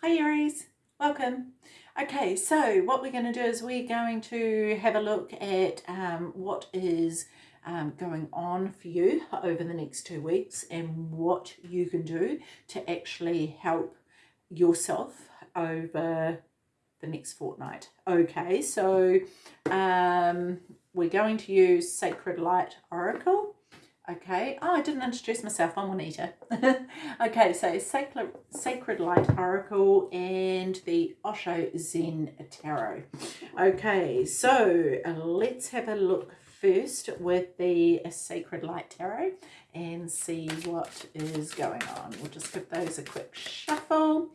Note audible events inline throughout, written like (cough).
Hi Aries, welcome. Okay, so what we're going to do is we're going to have a look at um, what is um, going on for you over the next two weeks and what you can do to actually help yourself over the next fortnight. Okay, so um, we're going to use Sacred Light Oracle Okay, oh, I didn't introduce myself. I'm Juanita. (laughs) okay, so Sacred, Sacred Light Oracle and the Osho Zen Tarot. Okay, so uh, let's have a look first with the Sacred Light Tarot and see what is going on. We'll just give those a quick shuffle.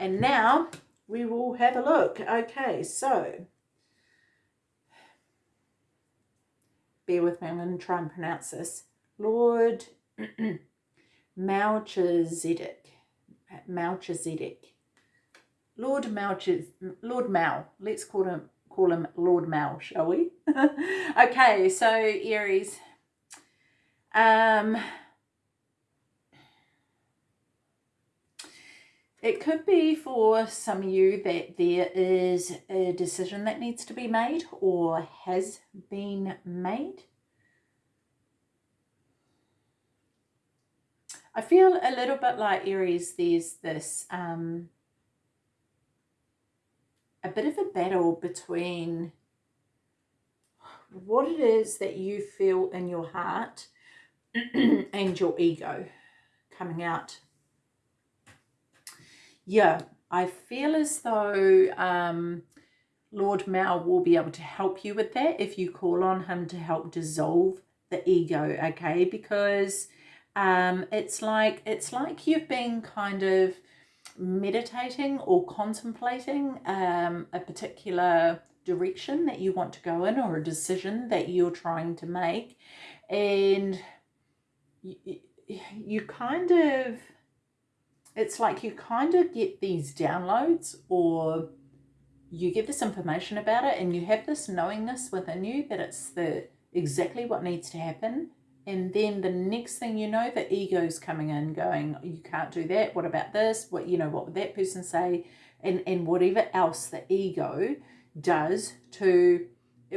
And now we will have a look. Okay, so bear with me. I'm going to try and pronounce this. Lord (clears throat) Melchizedek, Melchizedek, Lord Melchizedek, Lord Mal. Let's call him call him Lord Mal, shall we? (laughs) okay, so Aries. Um, it could be for some of you that there is a decision that needs to be made or has been made. I feel a little bit like Aries, there's this um, a bit of a battle between what it is that you feel in your heart (clears throat) and your ego coming out. Yeah, I feel as though um, Lord Mal will be able to help you with that if you call on him to help dissolve the ego, okay? Because um, it's like it's like you've been kind of meditating or contemplating um, a particular direction that you want to go in or a decision that you're trying to make. And you, you kind of it's like you kind of get these downloads or you get this information about it and you have this knowingness within you that it's the exactly what needs to happen and then the next thing you know the ego's coming in going you can't do that. What about this? What you know what would that person say? And and whatever else the ego does to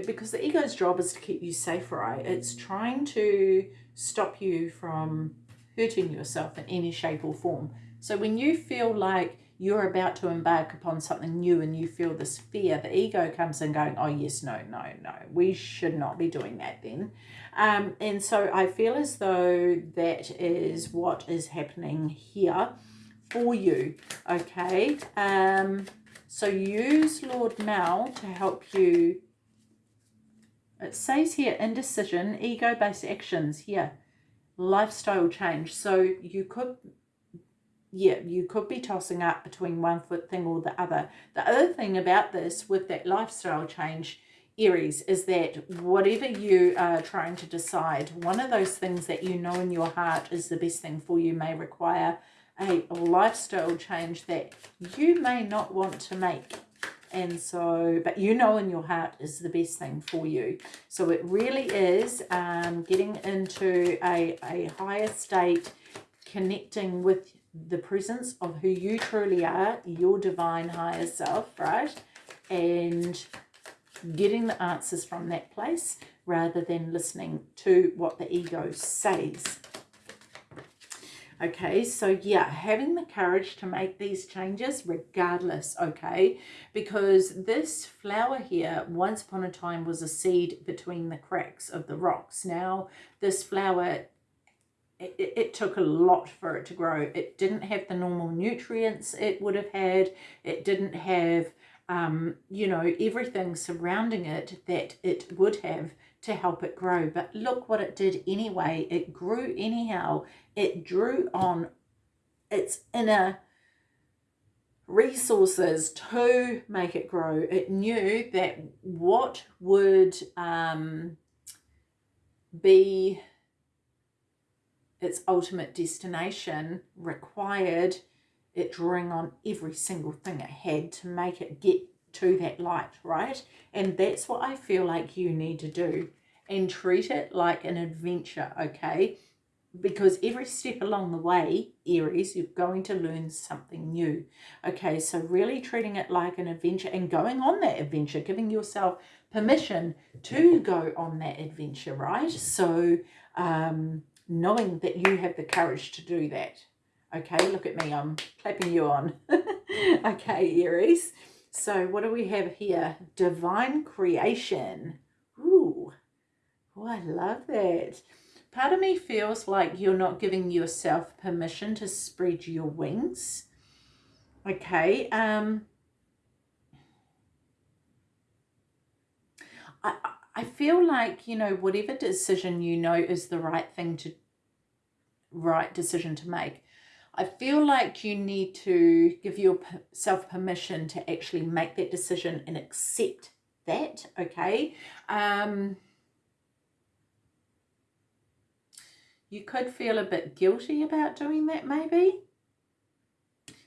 because the ego's job is to keep you safe right? It's trying to stop you from hurting yourself in any shape or form. So when you feel like you're about to embark upon something new and you feel this fear, the ego comes in going, oh, yes, no, no, no, we should not be doing that then. Um, and so I feel as though that is what is happening here for you, okay? Um, so use Lord Mal to help you. It says here, indecision, ego-based actions here, lifestyle change. So you could yeah, you could be tossing up between one foot thing or the other. The other thing about this with that lifestyle change, Aries, is that whatever you are trying to decide, one of those things that you know in your heart is the best thing for you may require a lifestyle change that you may not want to make. And so, but you know in your heart is the best thing for you. So it really is um, getting into a, a higher state, connecting with the presence of who you truly are, your divine higher self, right? And getting the answers from that place rather than listening to what the ego says. Okay, so yeah, having the courage to make these changes regardless, okay? Because this flower here, once upon a time, was a seed between the cracks of the rocks. Now, this flower it, it, took a lot for it to grow. It didn't have the normal nutrients it would have had. It didn't have, um, you know, everything surrounding it that it would have to help it grow. But look what it did anyway. It grew anyhow. It drew on its inner resources to make it grow. It knew that what would um, be its ultimate destination required it drawing on every single thing it had to make it get to that light, right? And that's what I feel like you need to do and treat it like an adventure, okay? because every step along the way, Aries, you're going to learn something new. Okay, so really treating it like an adventure and going on that adventure, giving yourself permission to go on that adventure, right? So um, knowing that you have the courage to do that. Okay, look at me, I'm clapping you on. (laughs) okay, Aries. So what do we have here? Divine creation. Ooh, oh, I love that. Part of me feels like you're not giving yourself permission to spread your wings. Okay. Um, I, I feel like, you know, whatever decision you know is the right thing to, right decision to make. I feel like you need to give yourself permission to actually make that decision and accept that, okay? Um, you could feel a bit guilty about doing that maybe.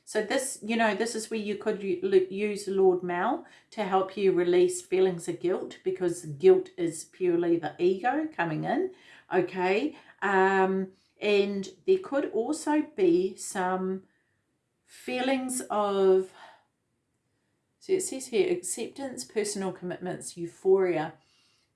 So this, you know, this is where you could use Lord Mal to help you release feelings of guilt because guilt is purely the ego coming in, okay? Um, and there could also be some feelings of, so it says here, acceptance, personal commitments, euphoria,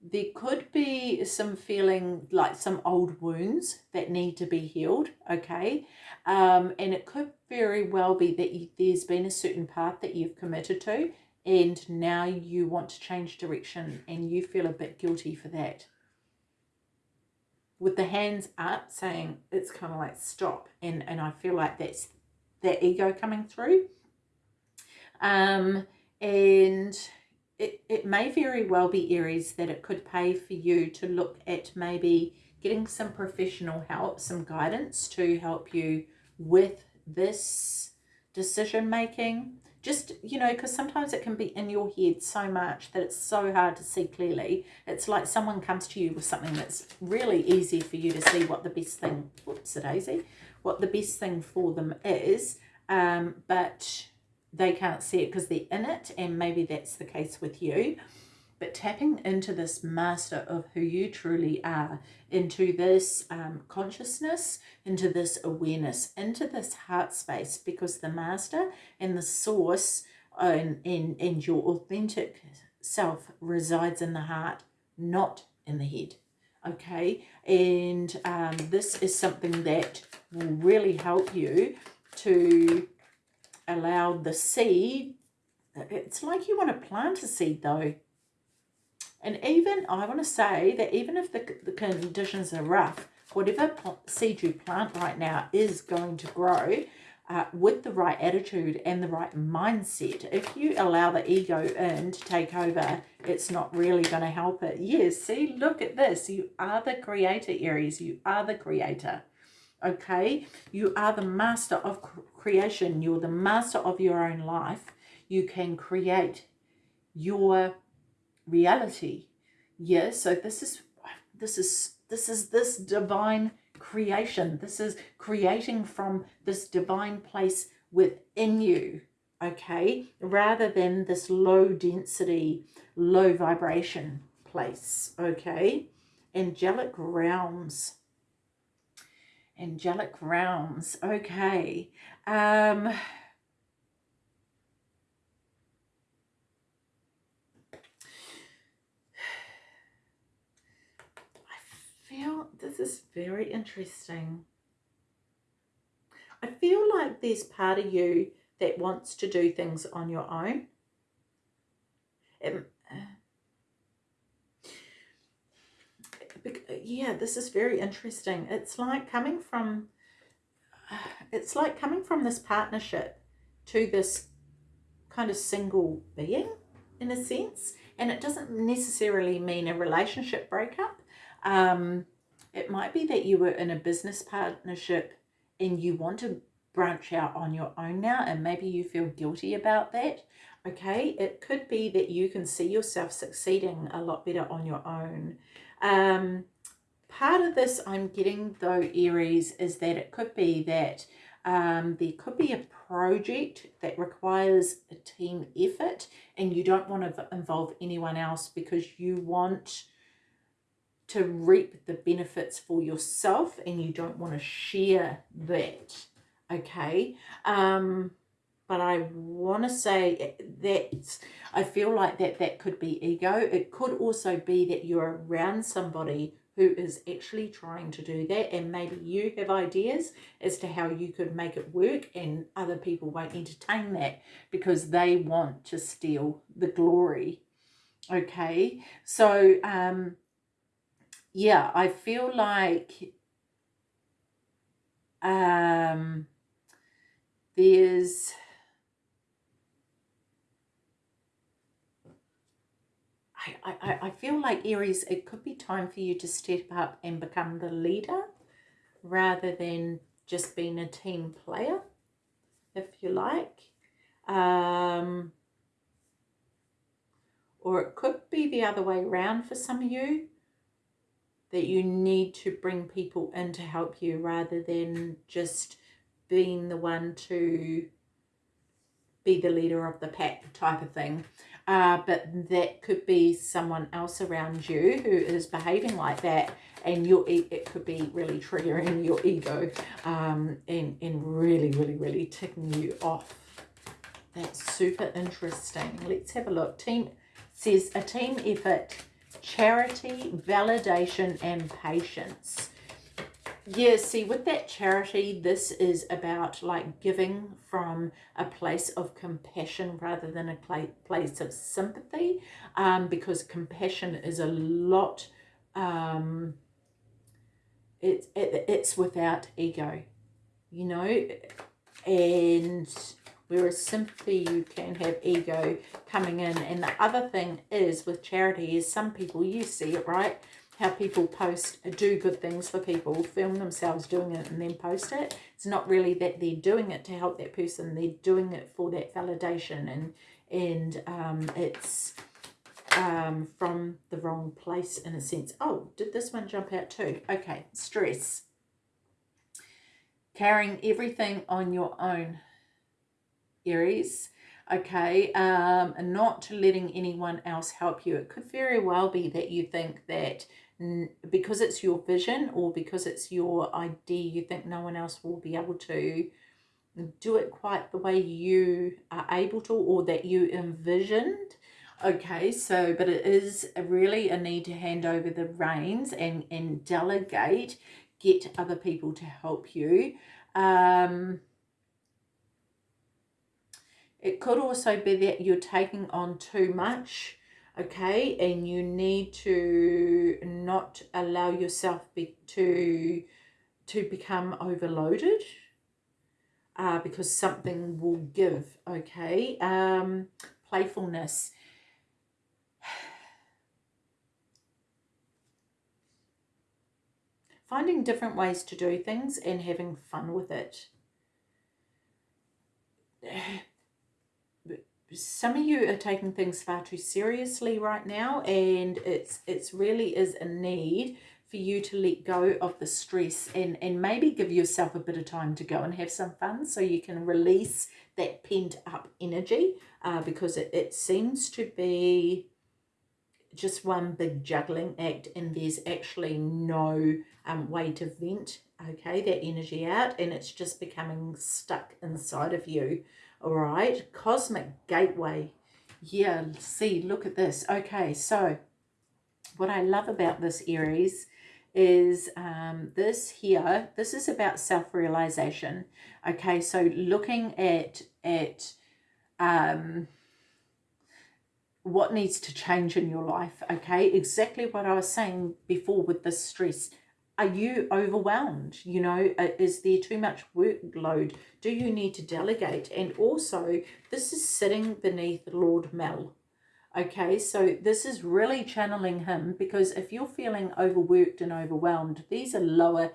there could be some feeling like some old wounds that need to be healed okay? Um, and it could very well be that you, there's been a certain path that you've committed to and now you want to change direction and you feel a bit guilty for that. With the hands up saying it's kind of like stop and and i feel like that's that ego coming through. Um and it, it may very well be Aries that it could pay for you to look at maybe getting some professional help, some guidance to help you with this decision making. Just, you know, because sometimes it can be in your head so much that it's so hard to see clearly. It's like someone comes to you with something that's really easy for you to see what the best thing, whoops, a daisy, what the best thing for them is. Um, but they can't see it because they're in it and maybe that's the case with you. But tapping into this master of who you truly are into this um, consciousness into this awareness into this heart space because the master and the source and, and, and your authentic self resides in the heart not in the head okay? And um, this is something that will really help you to allow the seed, it's like you want to plant a seed though. And even, I want to say that even if the, the conditions are rough, whatever seed you plant right now is going to grow uh, with the right attitude and the right mindset. If you allow the ego in to take over, it's not really going to help it. Yes, see, look at this. You are the creator, Aries. You are the creator okay? You are the master of creation. You're the master of your own life. You can create your reality. Yes, so this is this is this is this divine creation. This is creating from this divine place within you, okay? Rather than this low density, low vibration place, okay? Angelic realms angelic realms. Okay. Um I feel this is very interesting. I feel like there's part of you that wants to do things on your own. It, yeah, this is very interesting. It's like coming from, (sighs) it's like coming from this partnership to this kind of single being in a sense. And it doesn't necessarily mean a relationship breakup. Um, it might be that you were in a business partnership and you want to branch out on your own now and maybe you feel guilty about that okay it could be that you can see yourself succeeding a lot better on your own um, part of this I'm getting though, Aries, is that it could be that um, there could be a project that requires a team effort and you don't want to involve anyone else because you want to reap the benefits for yourself and you don't want to share that okay um but I want to say that I feel like that that could be ego. It could also be that you're around somebody who is actually trying to do that and maybe you have ideas as to how you could make it work and other people won't entertain that because they want to steal the glory. Okay? So um yeah i feel like um there's I, I, feel like Aries, it could be time for you to step up and become the leader rather than just being a team player, if you like. Um, or it could be the other way around for some of you, that you need to bring people in to help you rather than just being the one to be the leader of the pack type of thing uh, but that could be someone else around you who is behaving like that and your it could be really triggering your ego um, and, and really, really, really ticking you off. That's super interesting. Let's have a look. Team says a team effort, charity, validation, and patience. Yeah, see, with that charity, this is about like giving from a place of compassion rather than a place of sympathy, um, because compassion is a lot, um, it, it, it's without ego, you know, and whereas sympathy, you can have ego coming in. And the other thing is with charity is some people, you see it, right? How people post, do good things for people, film themselves doing it and then post it. It's not really that they're doing it to help that person. They're doing it for that validation and, and um, it's um, from the wrong place in a sense. Oh, did this one jump out too? Okay, stress. Carrying everything on your own, Aries okay um and not letting anyone else help you it could very well be that you think that because it's your vision or because it's your idea, you think no one else will be able to do it quite the way you are able to or that you envisioned. Okay, so, but it is really a need to hand over the reins and, and delegate, get other people to help you. Um, it could also be that you're taking on too much okay and you need to not allow yourself be, to to become overloaded uh, because something will give okay? Um playfulness. (sighs) Finding different ways to do things and having fun with it (sighs) (sighs) some of you are taking things far too seriously right now and it's it's really is a need for you to let go of the stress and and maybe give yourself a bit of time to go and have some fun so you can release that pent up energy uh, because it, it seems to be just one big juggling act and there's actually no um, way to vent okay that energy out and it's just becoming stuck inside of you all right cosmic gateway. Yeah see look at this. Okay so what i love about this aries is um, this here this is about self-realization. Okay so looking at at um, what needs to change in your life. Okay exactly what i was saying before with the stress are you overwhelmed? You know, uh, is there too much workload? Do you need to delegate? And also, this is sitting beneath Lord Mel. Okay, so this is really channeling him because if you're feeling overworked and overwhelmed, these are lower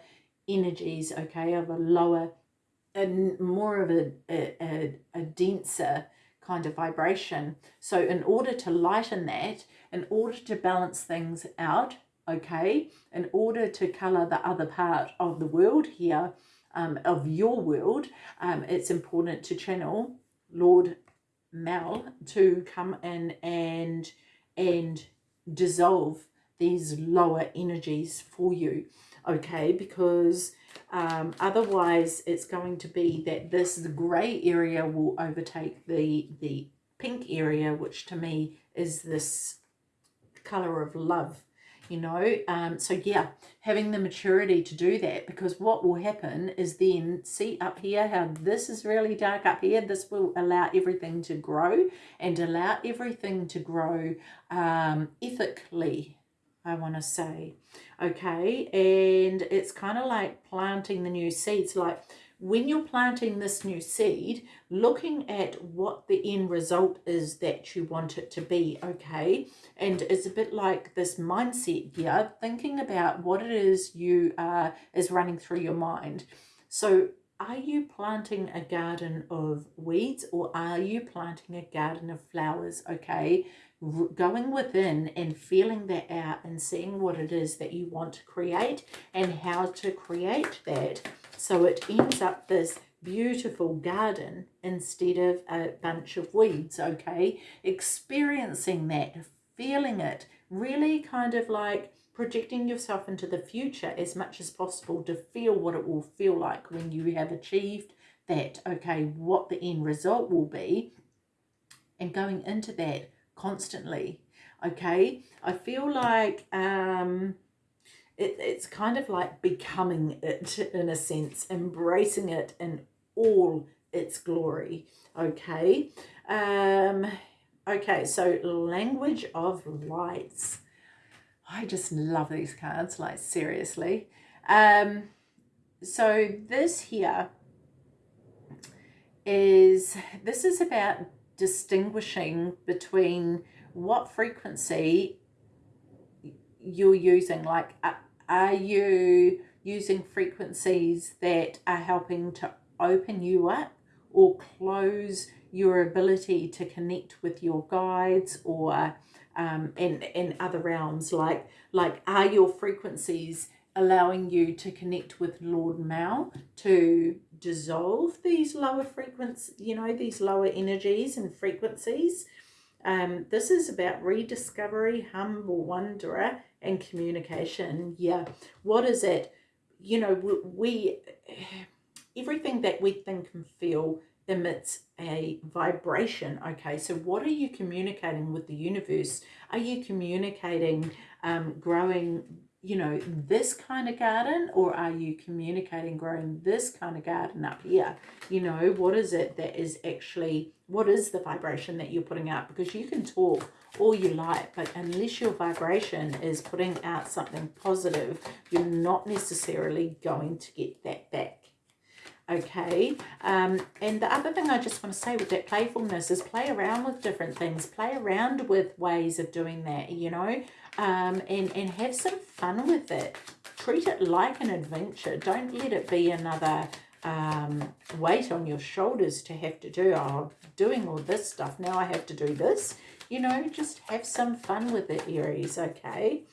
energies, okay, of a lower and more of a, a, a denser kind of vibration. So in order to lighten that, in order to balance things out, okay, in order to colour the other part of the world here, um, of your world, um, it's important to channel Lord Mel to come in and and dissolve these lower energies for you, okay? Because um, otherwise it's going to be that this grey area will overtake the, the pink area, which to me is this colour of love you know um so yeah having the maturity to do that because what will happen is then see up here how this is really dark up here this will allow everything to grow and allow everything to grow um ethically i want to say okay? And it's kind of like planting the new seeds like when you're planting this new seed, looking at what the end result is that you want it to be, okay? And it's a bit like this mindset here, thinking about what it is you are, is running through your mind. So are you planting a garden of weeds or are you planting a garden of flowers, okay? going within and feeling that out and seeing what it is that you want to create and how to create that so it ends up this beautiful garden instead of a bunch of weeds, okay? Experiencing that, feeling it, really kind of like projecting yourself into the future as much as possible to feel what it will feel like when you have achieved that, okay, what the end result will be, and going into that constantly, okay? I feel like um, it, it's kind of like becoming it in a sense, embracing it in all its glory. Okay. Um, okay, so language of lights. I just love these cards, like seriously. Um, so this here is, this is about distinguishing between what frequency you're using. Like, are you using frequencies that are helping to open you up or close your ability to connect with your guides or um, in, in other realms? Like, like are your frequencies allowing you to connect with Lord Mal to dissolve these lower frequencies, you know, these lower energies and frequencies? Um, this is about rediscovery, humble wanderer, and communication. Yeah. What is it? You know, we, everything that we think and feel emits a vibration. Okay, so what are you communicating with the universe? Are you communicating um, growing you know, this kind of garden or are you communicating growing this kind of garden up here? You know, what is it that is actually, what is the vibration that you're putting out? Because you can talk all you like, but unless your vibration is putting out something positive, you're not necessarily going to get that back okay um, and the other thing i just want to say with that playfulness is play around with different things play around with ways of doing that you know um, and, and have some fun with it. Treat it like an adventure. Don't let it be another um, weight on your shoulders to have to do, oh, doing all this stuff, now I have to do this. You know, just have some fun with it, Aries, okay?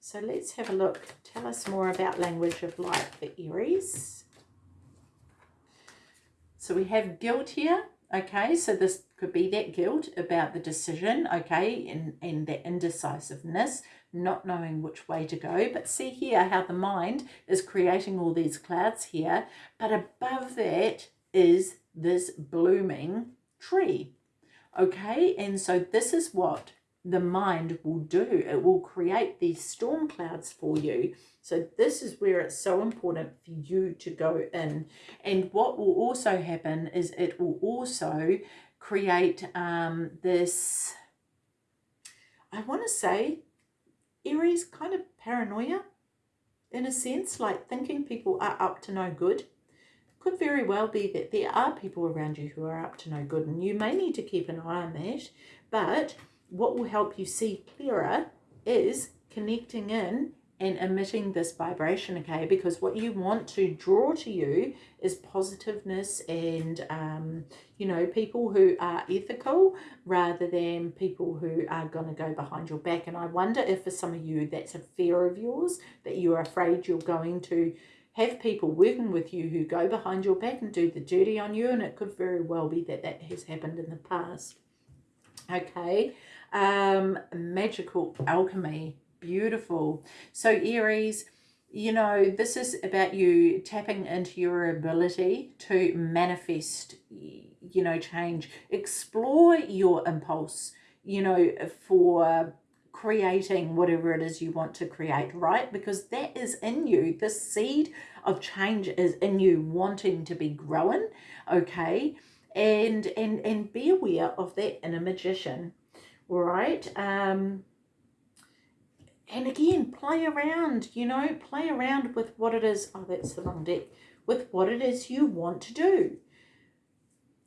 So let's have a look. Tell us more about language of light for Aries. So we have guilt here. Okay, so this could be that guilt about the decision, okay, and, and that indecisiveness, not knowing which way to go. But see here how the mind is creating all these clouds here. But above that is this blooming tree. Okay, and so this is what the mind will do. It will create these storm clouds for you. So this is where it's so important for you to go in. And what will also happen is it will also create um, this, I want to say, Aries kind of paranoia in a sense, like thinking people are up to no good. Could very well be that there are people around you who are up to no good and you may need to keep an eye on that. But what will help you see clearer is connecting in and emitting this vibration, okay? Because what you want to draw to you is positiveness and, um, you know, people who are ethical rather than people who are going to go behind your back. And I wonder if for some of you that's a fear of yours, that you're afraid you're going to have people working with you who go behind your back and do the dirty on you. And it could very well be that that has happened in the past. Okay, um, magical alchemy beautiful. So Aries, you know, this is about you tapping into your ability to manifest, you know, change. Explore your impulse, you know, for creating whatever it is you want to create, right? Because that is in you. The seed of change is in you wanting to be growing, okay? And and and be aware of that inner magician, right? Um and again, play around, you know, play around with what it is. Oh, that's the wrong deck. With what it is you want to do.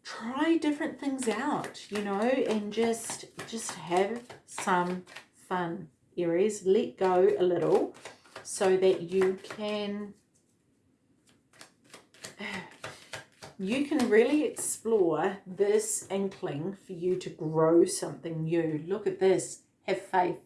Try different things out, you know, and just just have some fun, Aries. Let go a little so that you can (sighs) you can really explore this inkling for you to grow something new. Look at this. Have faith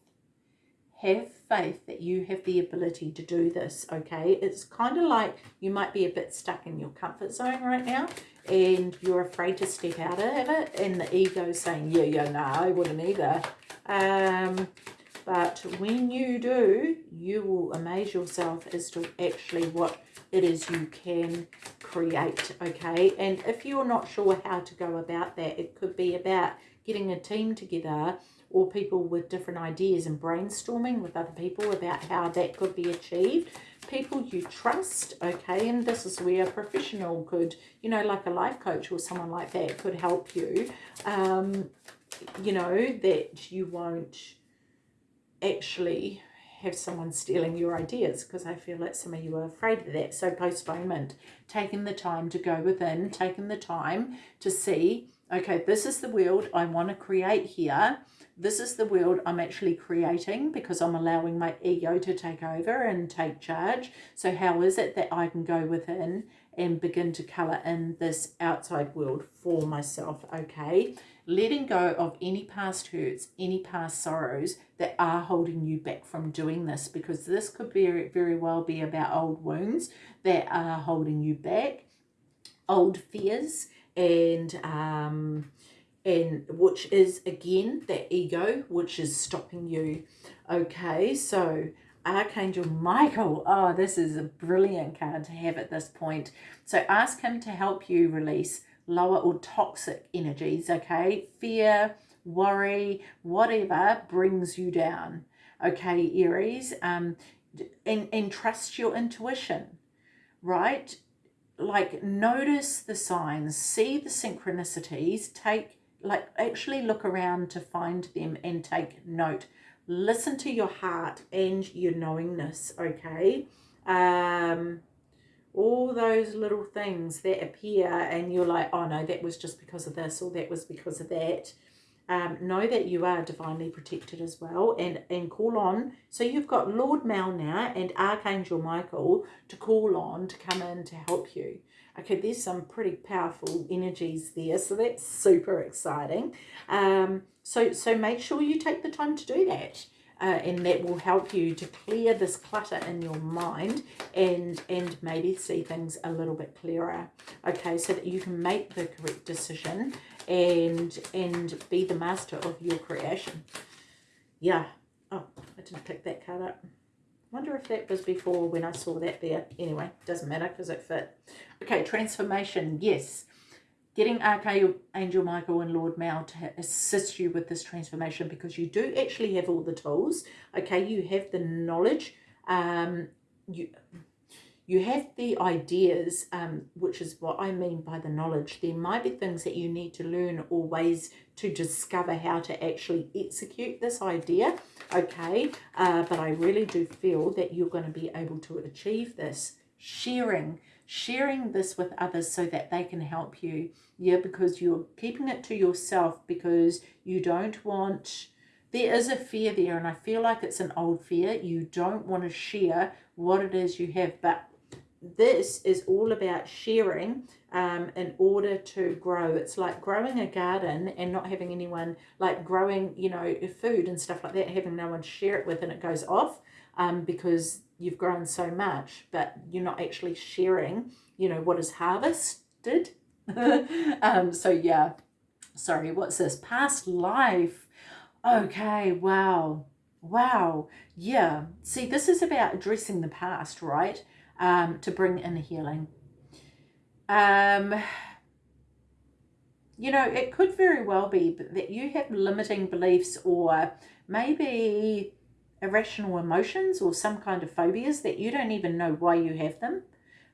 have faith that you have the ability to do this, okay? It's kind of like you might be a bit stuck in your comfort zone right now and you're afraid to step out of it and the ego saying, yeah, yeah, no, I wouldn't either. Um, but when you do, you will amaze yourself as to actually what it is you can create, okay? And if you're not sure how to go about that, it could be about getting a team together or people with different ideas and brainstorming with other people about how that could be achieved. People you trust, okay, and this is where a professional could, you know, like a life coach or someone like that could help you, um, you know, that you won't actually have someone stealing your ideas because I feel like some of you are afraid of that. So postponement, taking the time to go within, taking the time to see, okay, this is the world I want to create here this is the world I'm actually creating because I'm allowing my ego to take over and take charge. So how is it that I can go within and begin to colour in this outside world for myself, okay? Letting go of any past hurts, any past sorrows that are holding you back from doing this because this could very, very well be about old wounds that are holding you back, old fears and um, and which is again that ego which is stopping you. Okay so archangel michael oh this is a brilliant card to have at this point. So ask him to help you release lower or toxic energies okay? Fear worry whatever brings you down okay aries? Um and and trust your intuition right like notice the signs see the synchronicities take like actually look around to find them and take note. Listen to your heart and your knowingness okay? Um all those little things that appear and you're like oh no that was just because of this or that was because of that um, know that you are divinely protected as well and and call on so you've got lord mal now and archangel michael to call on to come in to help you Okay, there's some pretty powerful energies there, so that's super exciting. Um, so, so make sure you take the time to do that. Uh, and that will help you to clear this clutter in your mind and and maybe see things a little bit clearer okay so that you can make the correct decision and and be the master of your creation yeah oh i didn't pick that card up wonder if that was before when I saw that there. Anyway, doesn't matter because it fit. Okay, transformation, yes. Getting Archangel Angel Michael and Lord Mal to assist you with this transformation because you do actually have all the tools. Okay, you have the knowledge. Um, you you have the ideas, um, which is what I mean by the knowledge. There might be things that you need to learn or ways to discover how to actually execute this idea, okay? Uh, but I really do feel that you're going to be able to achieve this. Sharing, sharing this with others so that they can help you. Yeah, because you're keeping it to yourself because you don't want there is a fear there and I feel like it's an old fear. You don't want to share what it is you have, but this is all about sharing um, in order to grow. It's like growing a garden and not having anyone, like growing, you know, food and stuff like that, having no one share it with and it goes off um, because you've grown so much, but you're not actually sharing, you know, what is harvested. (laughs) um, so yeah, sorry, what's this? Past life. Okay, wow. Wow. Yeah. See, this is about addressing the past, right? Um, to bring in healing. Um, you know, it could very well be that you have limiting beliefs or maybe irrational emotions or some kind of phobias that you don't even know why you have them.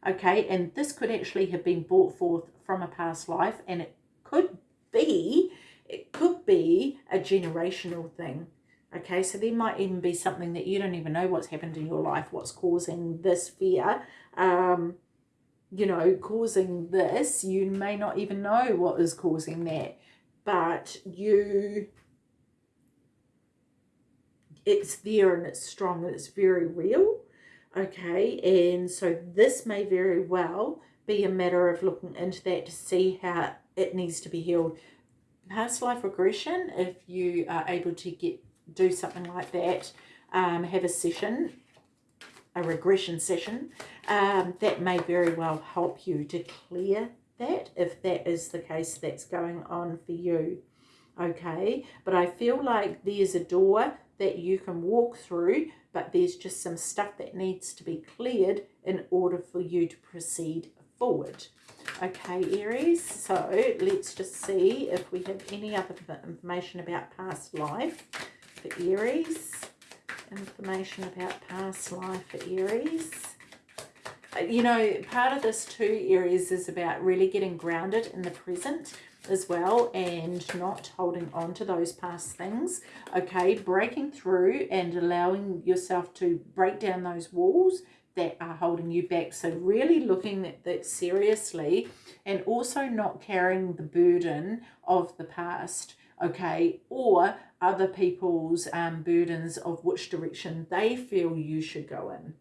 Okay, and this could actually have been brought forth from a past life, and it could be, it could be a generational thing. Okay, so there might even be something that you don't even know what's happened in your life, what's causing this fear. Um, you know, causing this. You may not even know what is causing that, but you it's there and it's strong and it's very real. Okay, and so this may very well be a matter of looking into that to see how it needs to be healed. Past life regression, if you are able to get do something like that, um, have a session, a regression session, um, that may very well help you to clear that if that is the case that's going on for you. Okay, but I feel like there's a door that you can walk through, but there's just some stuff that needs to be cleared in order for you to proceed forward. Okay, Aries, so let's just see if we have any other information about past life for Aries. Information about past life for Aries. Uh, you know, part of this too, Aries, is about really getting grounded in the present as well and not holding on to those past things okay? Breaking through and allowing yourself to break down those walls that are holding you back. So really looking at that seriously and also not carrying the burden of the past okay? Or other people's um, burdens of which direction they feel you should go in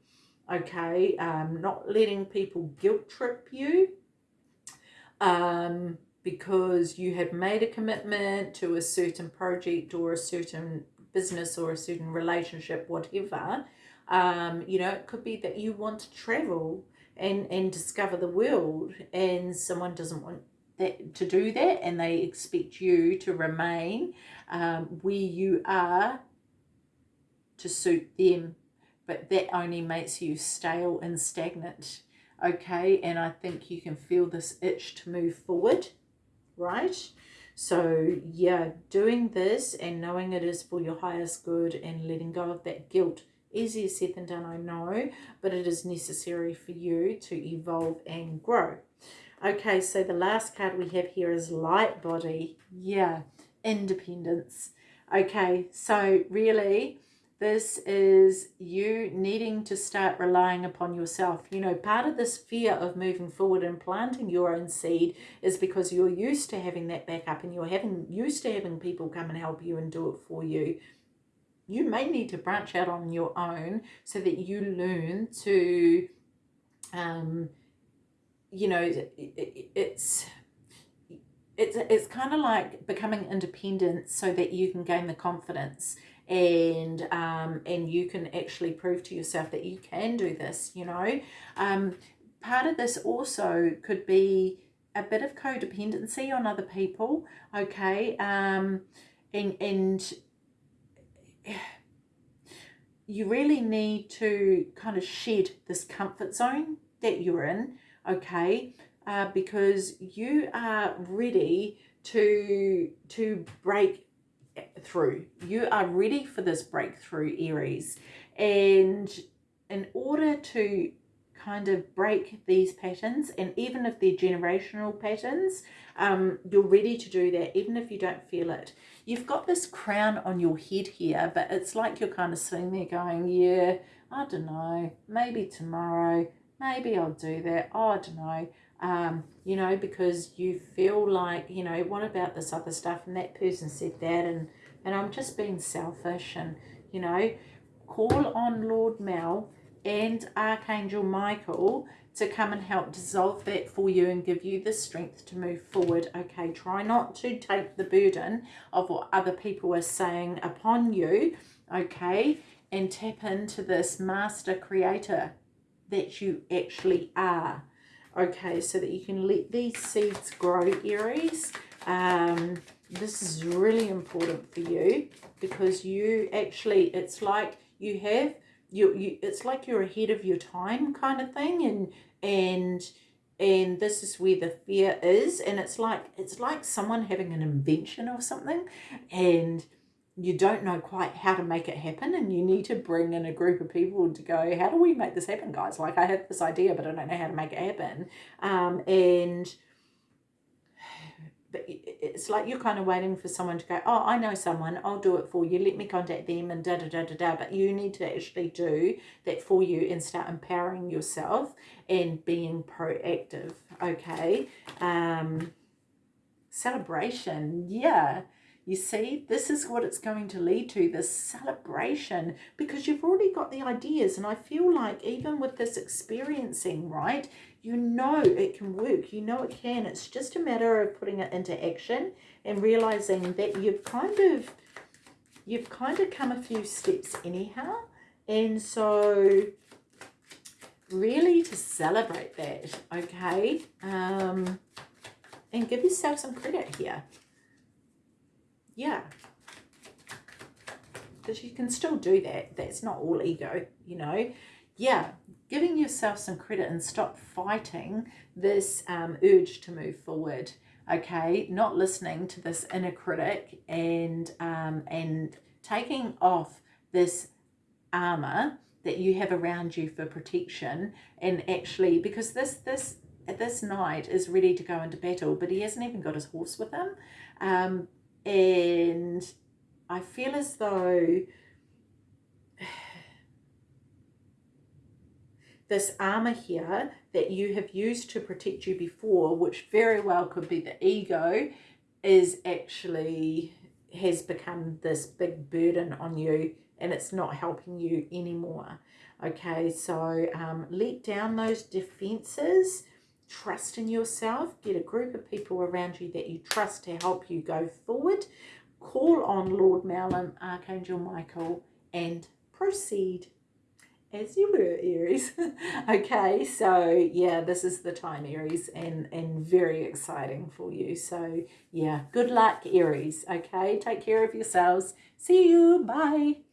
okay? Um, not letting people guilt trip you. Um, because you have made a commitment to a certain project or a certain business or a certain relationship, whatever. Um, you know, it could be that you want to travel and, and discover the world and someone doesn't want that to do that and they expect you to remain um, where you are to suit them but that only makes you stale and stagnant okay and I think you can feel this itch to move forward right? So yeah, doing this and knowing it is for your highest good and letting go of that guilt, easier said than done, I know, but it is necessary for you to evolve and grow. Okay, so the last card we have here is light body. Yeah, independence. Okay, so really this is you needing to start relying upon yourself. You know, part of this fear of moving forward and planting your own seed is because you're used to having that backup and you're having used to having people come and help you and do it for you. You may need to branch out on your own so that you learn to, um, you know, it, it, it's it's it's kind of like becoming independent so that you can gain the confidence and um, and you can actually prove to yourself that you can do this you know? Um, part of this also could be a bit of codependency on other people okay? Um, and and you really need to kind of shed this comfort zone that you're in okay? Uh, because you are ready to to break through. You are ready for this breakthrough, Aries. And in order to kind of break these patterns, and even if they're generational patterns, um, you're ready to do that, even if you don't feel it. You've got this crown on your head here, but it's like you're kind of sitting there going, yeah, I don't know, maybe tomorrow, maybe I'll do that, oh, I don't know um, you know, because you feel like, you know, what about this other stuff? And that person said that, and, and I'm just being selfish. And, you know, call on Lord Mel and Archangel Michael to come and help dissolve that for you and give you the strength to move forward. Okay, try not to take the burden of what other people are saying upon you, okay, and tap into this master creator that you actually are okay so that you can let these seeds grow Aries. Um, this is really important for you because you actually, it's like you have, you, you it's like you're ahead of your time kind of thing and, and, and this is where the fear is and it's like it's like someone having an invention or something and you don't know quite how to make it happen and you need to bring in a group of people to go how do we make this happen guys? Like i have this idea but i don't know how to make it happen. Um, and it's like you're kind of waiting for someone to go oh i know someone i'll do it for you let me contact them and da da da da da. But you need to actually do that for you and start empowering yourself and being proactive okay? Um celebration yeah you see, this is what it's going to lead to, this celebration, because you've already got the ideas. And I feel like even with this experiencing, right, you know it can work. You know it can. It's just a matter of putting it into action and realizing that you've kind of, you've kind of come a few steps anyhow. And so really to celebrate that, okay? Um, and give yourself some credit here yeah. Because you can still do that that's not all ego you know? Yeah giving yourself some credit and stop fighting this um, urge to move forward okay? Not listening to this inner critic and um, and taking off this armor that you have around you for protection and actually because this this this knight is ready to go into battle but he hasn't even got his horse with him. Um, and I feel as though this armor here that you have used to protect you before, which very well could be the ego, is actually has become this big burden on you and it's not helping you anymore. Okay, so um, let down those defenses trust in yourself, get a group of people around you that you trust to help you go forward, call on Lord Merlin, Archangel Michael, and proceed as you were, Aries. (laughs) okay, so yeah, this is the time, Aries, and, and very exciting for you. So yeah, good luck, Aries. Okay, take care of yourselves. See you. Bye.